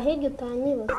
hirya utanyibuza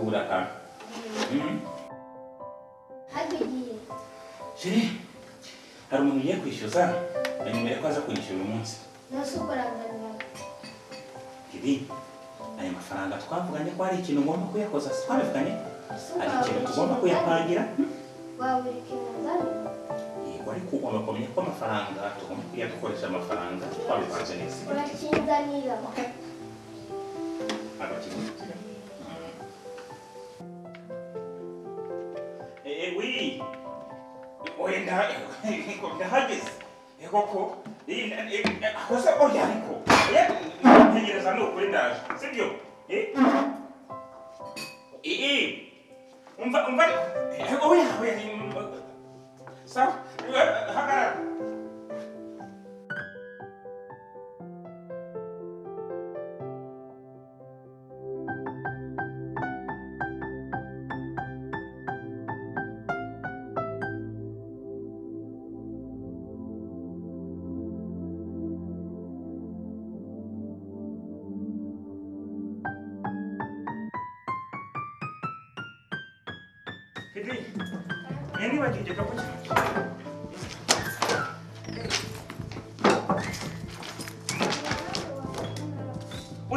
kubura ka. Jere hari umuntu ugiye kwishyuza na nyuma yo kwaza kunyishyura uyu munsi. Ibi ayo mafaranga twavuganye ko hari ikintu ngomba kuyakoza twabivuganye hari ikintu tugomba kuyapangira. Wari kugomba kumenya ko amafaranga tugomba kuyakoresha amafaranga twabivanze neza urakinzanira hajis ekoko akosa organiko yategereza ni ukuri ndaje sibyo umva umva oya oya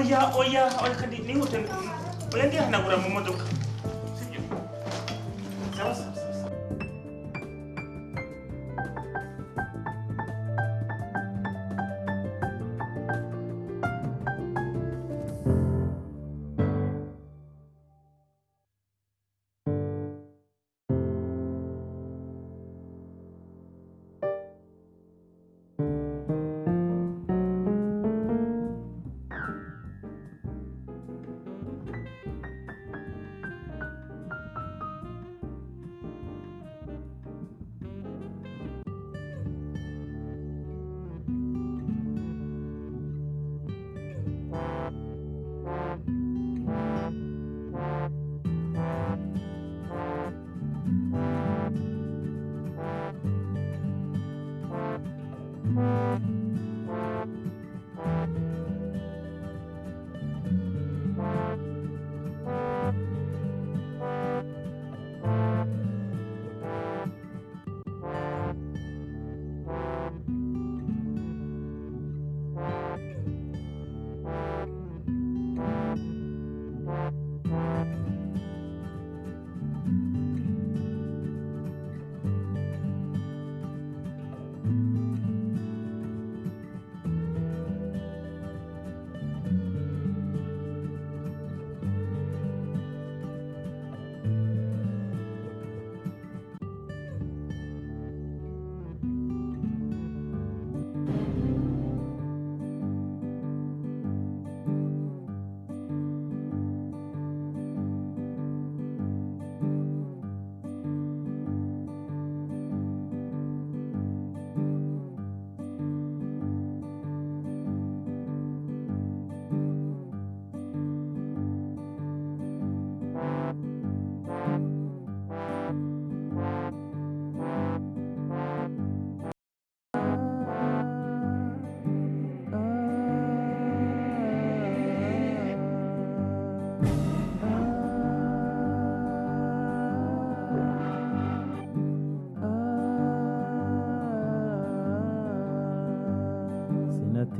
Oya oya oya kadi ni hotel. Oya dia hanagura mu modoka. you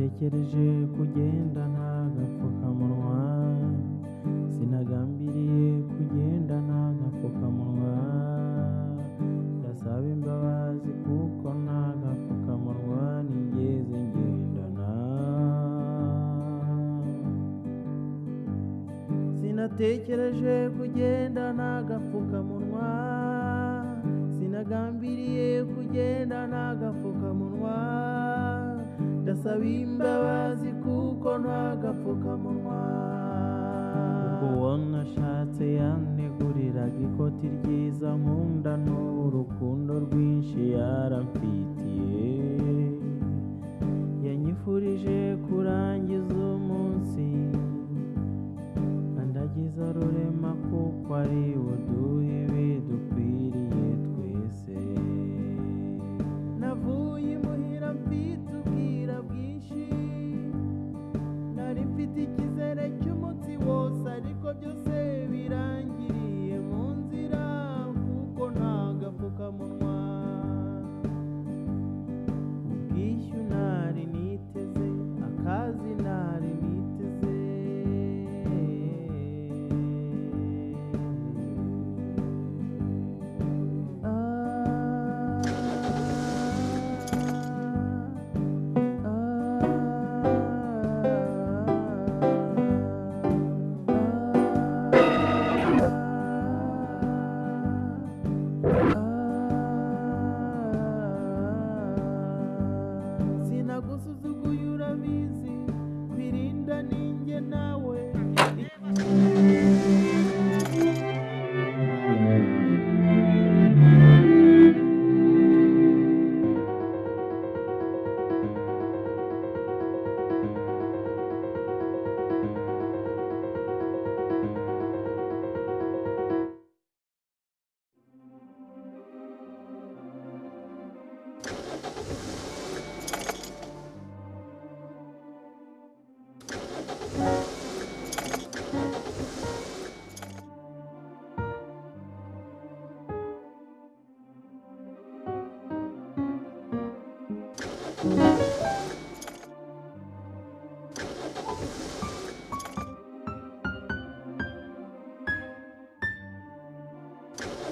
sinatekereje kugenda nta gapfukamunwa sinagambiriye kugenda nta gapfukamunwa ndasaba imbabazi kuko nta gapfukamunwa nigeze ngendana. Sinatekereje kugenda nta gapfukamunwa sinagambiriye kugenda nta gapfukamunwa ndasaba imbabazi kuko nta gapfukamunwa ubwo uwo nashatse yaneguriraga ikoti ryiza nkunda n'urukundo rwinshi yaramfitiye. Yanyifurije kurangiza umunsi andagiza rurema kuko ari buduhe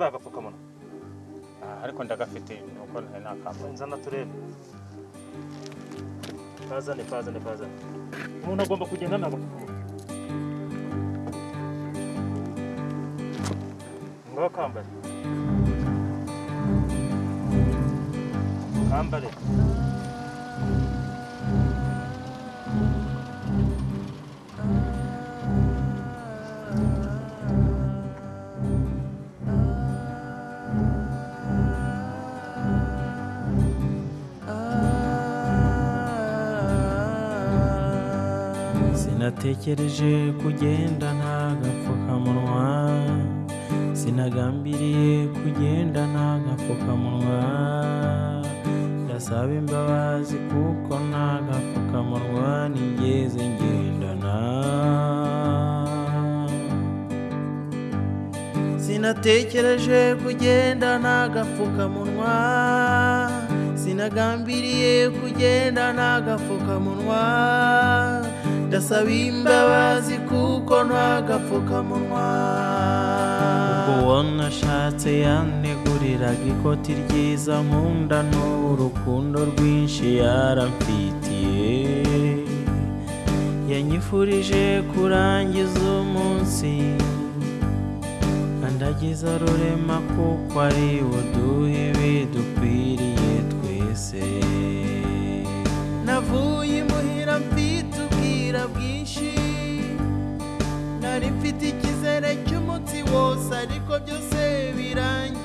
kuki utambaye agapfukamunwa ariko ndagafite nuko ntari nakambaye nzana turebe kazane kazane kazane umuntu agomba kugenda nta gapfukamunwa ngaho kambare kambare sinatekereje kugenda nta gapfukamunwa sinagambiriye kugenda nta gapfukamunwa ndasaba imbabazi kuko nta gapfukamunwa nigeze ngendana. Sinatekereje kugenda nta gapfukamunwa sinagambiriye kugenda nta gapfukamunwa ndasaba imbabazi kuko nta gapfukamunwa ubwo uwo nashatse yaneguriraga ikoti ryiza nkunda n'urukundo rwinshi yaramfitiye. Yanyifurije kurangiza umunsi nkandagiza rurema kuko ari uduha ibidukwiriye twese. Navuye imuhira mfite ubwira bwinshi nari mfite icyizere cy'umunsi wose ariko byose birangiriye